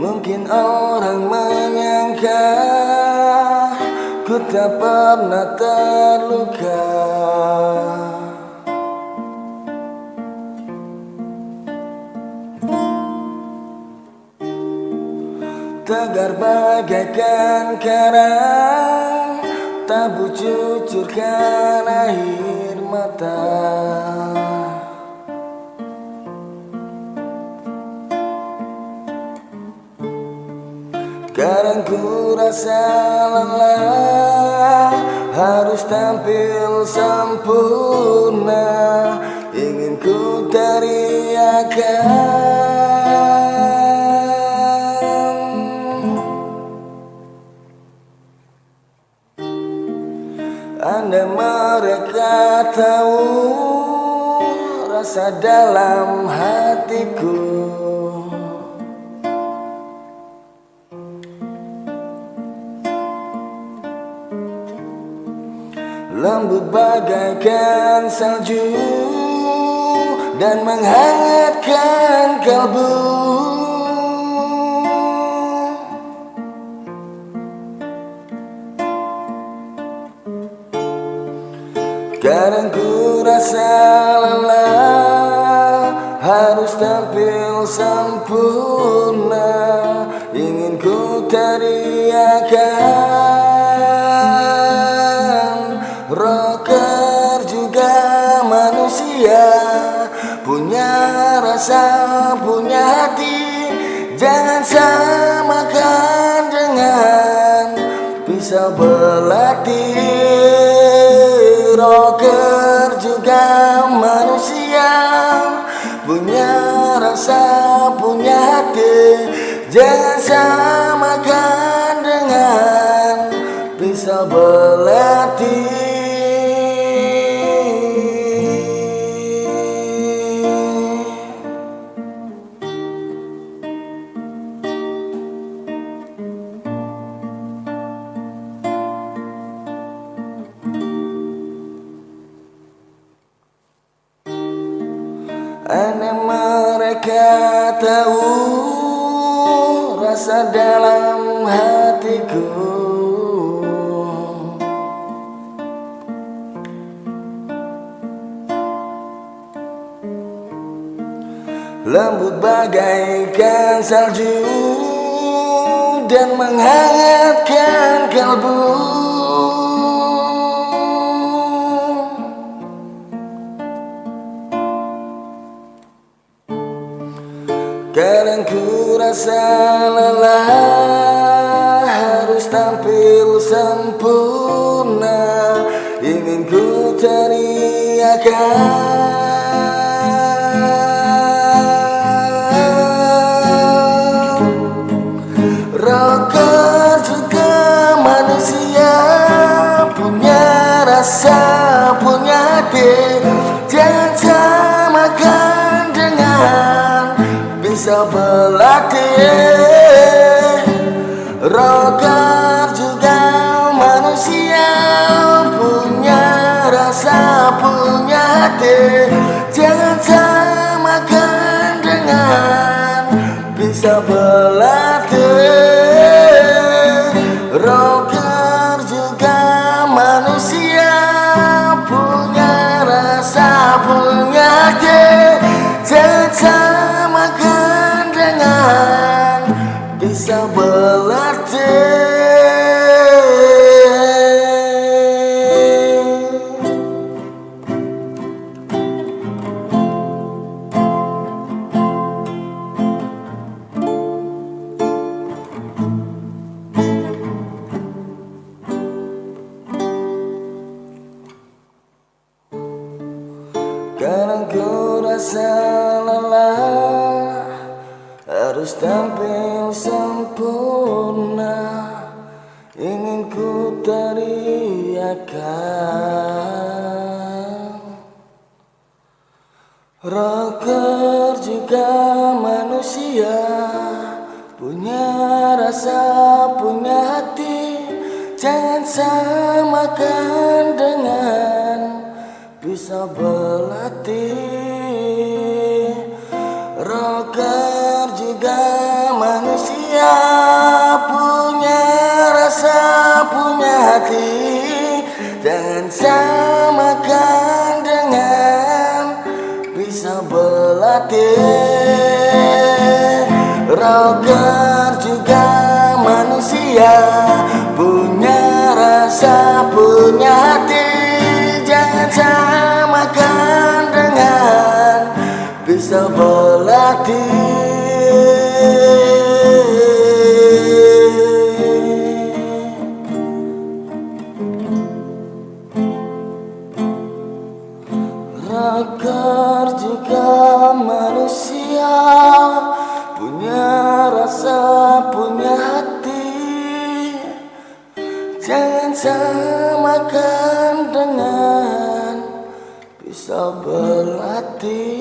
Mungkin orang menyangka Ku tak pernah terluka. Tegar bagaikan karang Tabu cucurkan air mata Sekarang ku rasa lelah Harus tampil sempurna. Ingin ku teriakan. Anda mereka tahu Rasa dalam hatiku Lembut bagaikan salju Dan menghangatkan kalbu. Kadang ku rasa lelah Harus tampil sempurna. Ingin ku teriakan rasa, punya hati. Jangan samakan dengan Pisau belati Rocker juga manusia Punya rasa, punya hati. Jangan samakan Aneh mereka tahu rasa dalam hatiku. Lembut bagaikan salju dan menghangatkan kalbu Kadang ku rasa lelah Harus tampil sempurna. Ingin ku manusia Punya rasa, punya hati bisa berlatih Rocker juga manusia Punya rasa, punya hati. Jangan samakan dengan bisa berlatih Kadang ku rasa lelah Harus tampil sempurna. Ingin ku teriakan. Rocker juga manusia Punya rasa, punya hati. Jangan samakan dengan bisa berlatih. Roger juga manusia Punya rasa, punya hati. Jangan sampai bisa berlatih